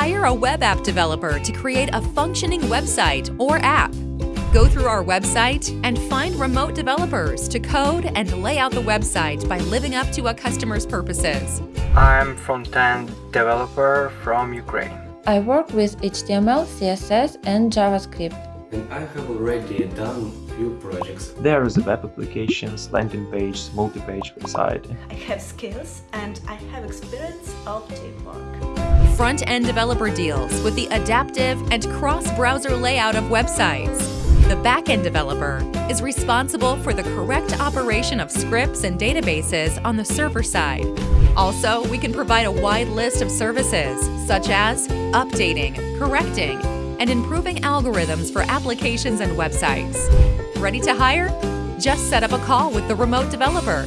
hire a web app developer to create a functioning website or app. Go through our website and find remote developers to code and lay out the website by living up to a customer's purposes. I'm front-end developer from Ukraine. I work with HTML, CSS and JavaScript. And I have already done few projects. There is a web applications, landing page, multi-page website. I have skills and I have experience of teamwork. Front-end developer deals with the adaptive and cross-browser layout of websites. The back-end developer is responsible for the correct operation of scripts and databases on the server side. Also, we can provide a wide list of services, such as updating, correcting, and improving algorithms for applications and websites. Ready to hire? Just set up a call with the remote developer